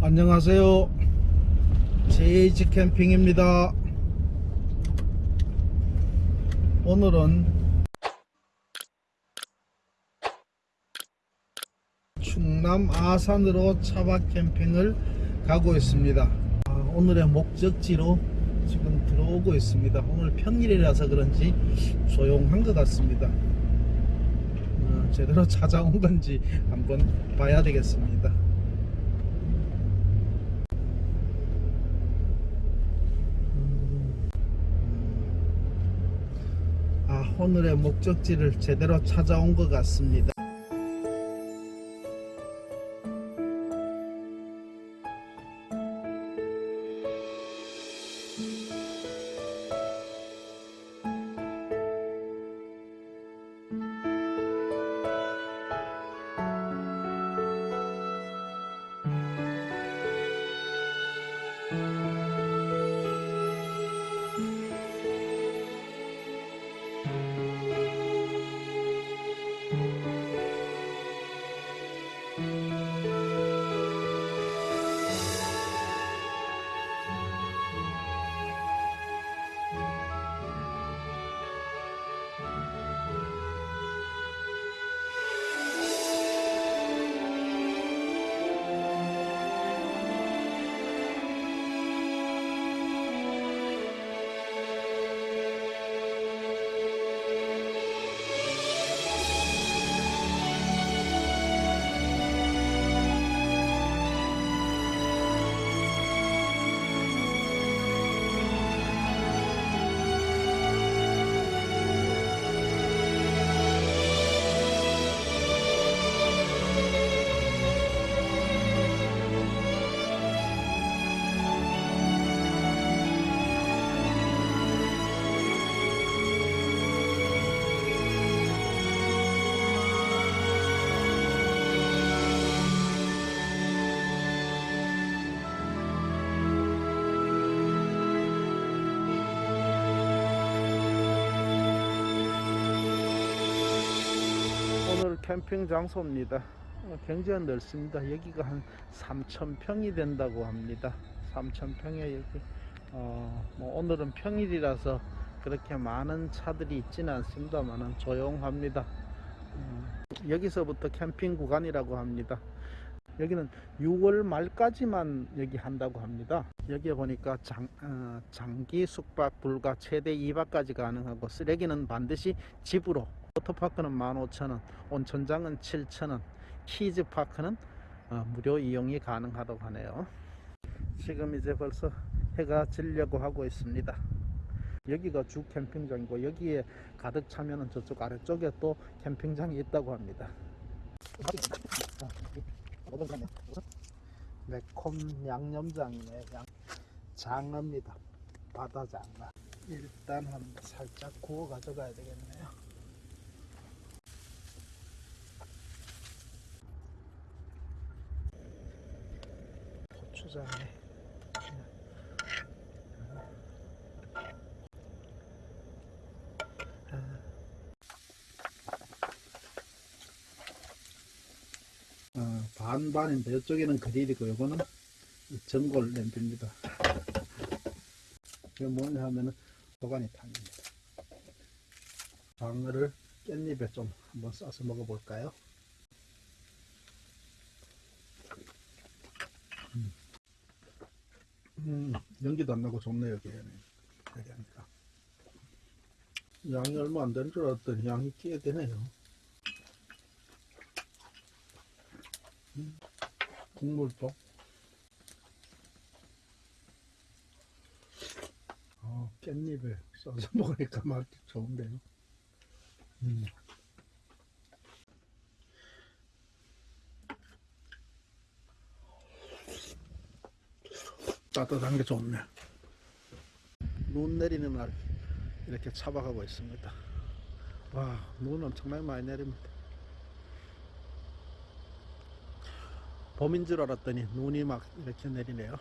안녕하세요. JH 캠핑입니다. 오늘은 충남 아산으로 차박 캠핑을 가고 있습니다. 아, 오늘의 목적지로 지금 들어오고 있습니다. 오늘 평일이라서 그런지 조용한 것 같습니다. 어, 제대로 찾아온 건지 한번 봐야 되겠습니다. 오늘의 목적지를 제대로 찾아온 것 같습니다. 캠핑 장소입니다. 어, 굉장히 넓습니다. 여기가 한 3,000평이 된다고 합니다. 3,000평에 여기 어, 뭐 오늘은 평일이라서 그렇게 많은 차들이 있지는 않습니다만은 조용합니다. 음, 여기서부터 캠핑 구간이라고 합니다. 여기는 6월 말까지만 여기 한다고 합니다. 여기에 보니까 장, 어, 장기 숙박 불가 최대 2박까지 가능하고 쓰레기는 반드시 집으로 워터파크는 15,000원, 온천장은 7,000원, 키즈파크는 어, 무료 이용이 가능하다고 하네요. 지금 이제 벌써 해가 지려고 하고 있습니다. 여기가 주 캠핑장이고 여기에 가득 차면은 저쪽 아래쪽에 또 캠핑장이 있다고 합니다. 매콤 양념장이네. 양, 장어입니다. 바다 장어. 일단 한번 살짝 구워 가져가야 되겠네요. 고추장에 어, 반반인데 이쪽에는 그릴이고 이거는 전골 냄비입니다. 이게 뭐냐 하면은 도가니탕입니다. 장어를 깻잎에 좀 한번 싸서 먹어볼까요? 음, 연기도 안 나고 좋네요 여기 하니까. 양이 얼마 안 되는 줄 알았더니 양이 꽤 되네요. 국물도. 어, 깻잎에 써서 먹으니까 맛이 좋은데요. 음. 따뜻한 게 좋네. 눈 내리는 날 이렇게 차박하고 있습니다. 와눈 엄청나게 많이 내립니다. 봄인 줄 알았더니 눈이 막 이렇게 내리네요.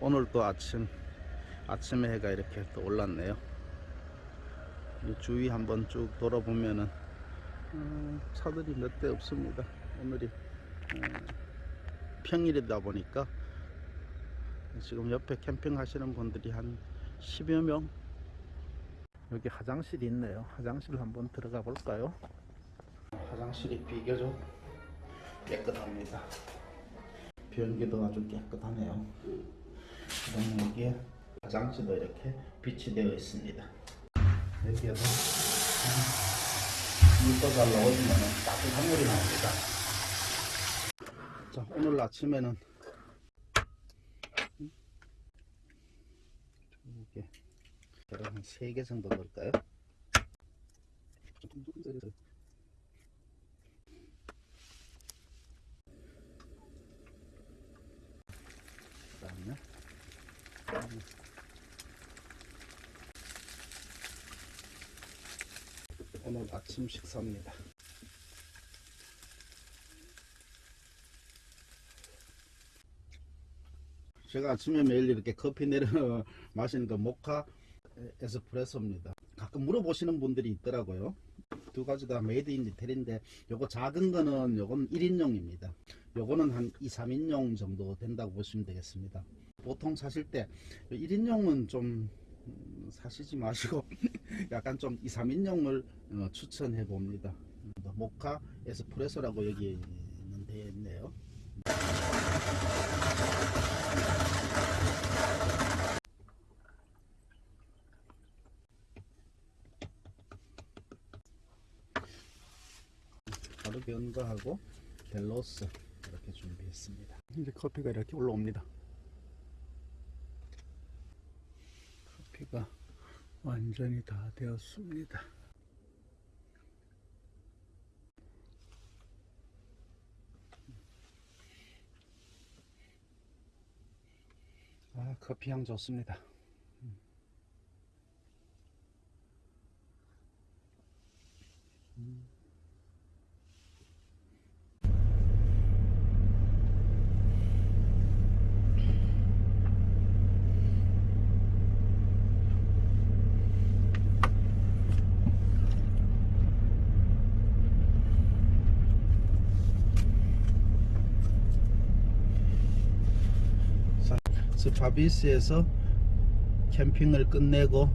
오늘 또 아침 아침에 해가 이렇게 또 올랐네요. 이 주위 한번 쭉 돌아보면은 음, 차들이 몇 대 없습니다. 오늘이 음, 평일이다 보니까 지금 옆에 캠핑 하시는 분들이 한 10여 명 여기 화장실이 있네요. 화장실 한번 들어가 볼까요? 화장실이 비교적 깨끗합니다. 변기도 아주 깨끗하네요. 그다음에 여기에 화장실도 이렇게 빛이 되어 있습니다. 여기에도 물도 잘 넣어주면 따뜻한 물이 나옵니다. 자, 오늘 아침에는 계란 한 3개 정도 넣을까요? 그 다음에 오늘 아침 식사입니다. 제가 아침에 매일 이렇게 커피 내려 마시는 거 모카 에스프레소입니다. 가끔 물어보시는 분들이 있더라고요. 두 가지 다 made in 이태리인데 요거 작은 거는 요건 1인용입니다. 요거는 한 2, 3인용 정도 된다고 보시면 되겠습니다. 보통 사실 때 1인용은 좀 음, 사시지 마시고 약간 좀 2, 3인용을 어, 추천해 봅니다. 모카 에스프레소라고 여기는 되어 있네요. 가르비언과하고 델로스 이렇게 준비했습니다. 이제 커피가 이렇게 올라옵니다. 커피가 완전히 다 되었습니다. 아, 커피 향 좋습니다. 자, 스파비스에서 캠핑을 끝내고